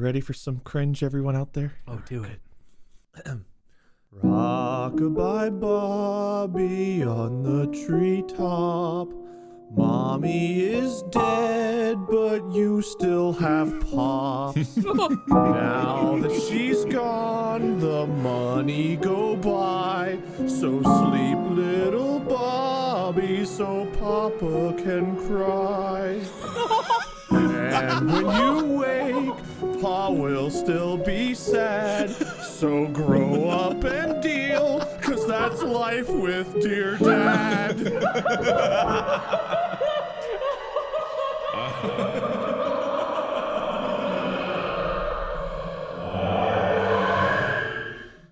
Ready for some cringe, everyone out there? Oh, do it. Rockabye Bobby on the treetop. Mommy is dead, but you still have pops. now that she's gone, the money go by. So sleep, little Bobby, so Papa can cry. and when you grandma will still be sad. So grow up and deal, cause that's life with dear dad.